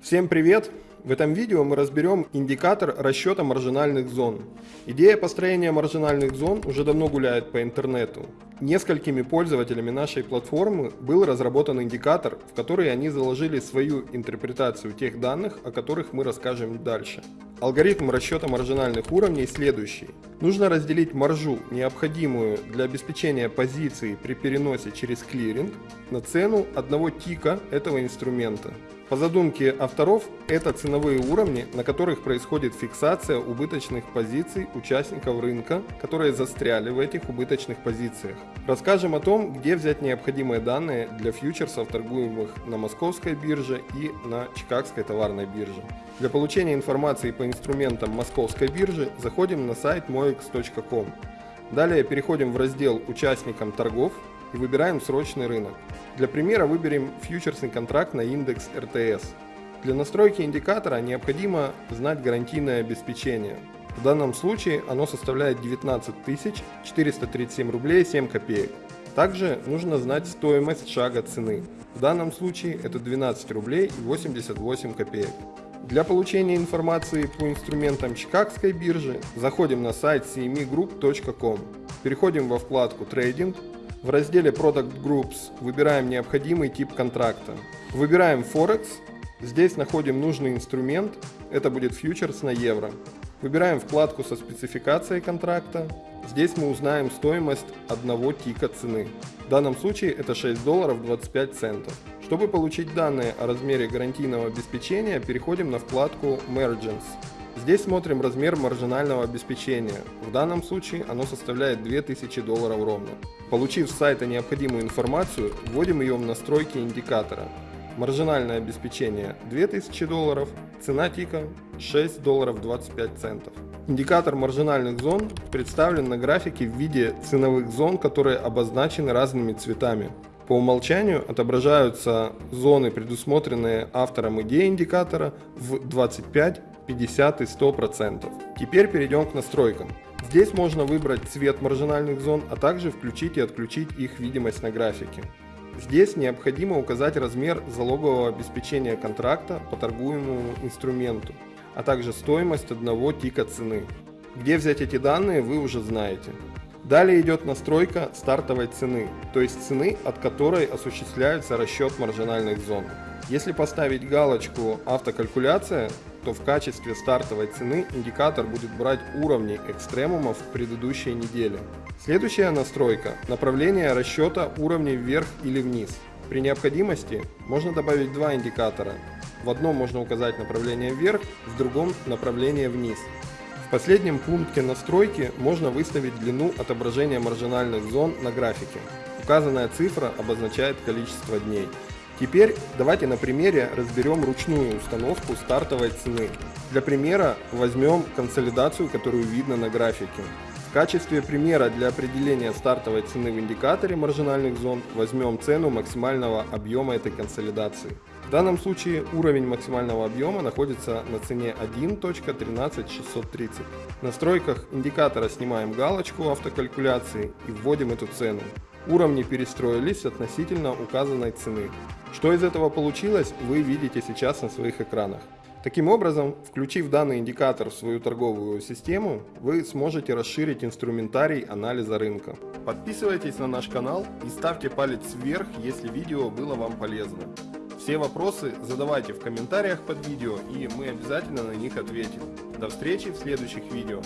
Всем привет! В этом видео мы разберем индикатор расчета маржинальных зон. Идея построения маржинальных зон уже давно гуляет по интернету. Несколькими пользователями нашей платформы был разработан индикатор, в который они заложили свою интерпретацию тех данных, о которых мы расскажем дальше. Алгоритм расчета маржинальных уровней следующий. Нужно разделить маржу, необходимую для обеспечения позиции при переносе через клиринг, на цену одного тика этого инструмента. По задумке авторов, это ценовые уровни, на которых происходит фиксация убыточных позиций участников рынка, которые застряли в этих убыточных позициях. Расскажем о том, где взять необходимые данные для фьючерсов, торгуемых на московской бирже и на чикагской товарной бирже. Для получения информации по инструментам московской биржи заходим на сайт moex.com. Далее переходим в раздел «Участникам торгов» и выбираем срочный рынок. Для примера выберем фьючерсный контракт на индекс РТС. Для настройки индикатора необходимо знать гарантийное обеспечение. В данном случае оно составляет 19 437 рублей 7 копеек. Также нужно знать стоимость шага цены. В данном случае это 12 рублей 88 копеек. Для получения информации по инструментам Чикагской биржи заходим на сайт cmegroup.com, переходим во вкладку «Трейдинг», в разделе Product Groups выбираем необходимый тип контракта. Выбираем Forex. Здесь находим нужный инструмент. Это будет фьючерс на евро. Выбираем вкладку со спецификацией контракта. Здесь мы узнаем стоимость одного тика цены. В данном случае это 6 долларов 25 центов. Чтобы получить данные о размере гарантийного обеспечения, переходим на вкладку Margins. Здесь смотрим размер маржинального обеспечения. В данном случае оно составляет 2000 долларов ровно. Получив с сайта необходимую информацию, вводим ее в настройки индикатора. Маржинальное обеспечение 2000 долларов, цена тика 6 долларов 25 центов. Индикатор маржинальных зон представлен на графике в виде ценовых зон, которые обозначены разными цветами. По умолчанию отображаются зоны, предусмотренные автором идеи индикатора в 25, 50 и 100%. Теперь перейдем к настройкам. Здесь можно выбрать цвет маржинальных зон, а также включить и отключить их видимость на графике. Здесь необходимо указать размер залогового обеспечения контракта по торгуемому инструменту, а также стоимость одного тика цены. Где взять эти данные вы уже знаете. Далее идет настройка стартовой цены, то есть цены, от которой осуществляется расчет маржинальных зон. Если поставить галочку «Автокалькуляция», то в качестве стартовой цены индикатор будет брать уровни экстремумов предыдущей недели. Следующая настройка – направление расчета уровней вверх или вниз. При необходимости можно добавить два индикатора. В одном можно указать направление вверх, в другом – направление вниз. В последнем пункте настройки можно выставить длину отображения маржинальных зон на графике. Указанная цифра обозначает количество дней. Теперь давайте на примере разберем ручную установку стартовой цены. Для примера возьмем консолидацию, которую видно на графике. В качестве примера для определения стартовой цены в индикаторе маржинальных зон возьмем цену максимального объема этой консолидации. В данном случае уровень максимального объема находится на цене 1.13630. В настройках индикатора снимаем галочку автокалькуляции и вводим эту цену. Уровни перестроились относительно указанной цены. Что из этого получилось, вы видите сейчас на своих экранах. Таким образом, включив данный индикатор в свою торговую систему, вы сможете расширить инструментарий анализа рынка. Подписывайтесь на наш канал и ставьте палец вверх, если видео было вам полезно. Все вопросы задавайте в комментариях под видео и мы обязательно на них ответим. До встречи в следующих видео.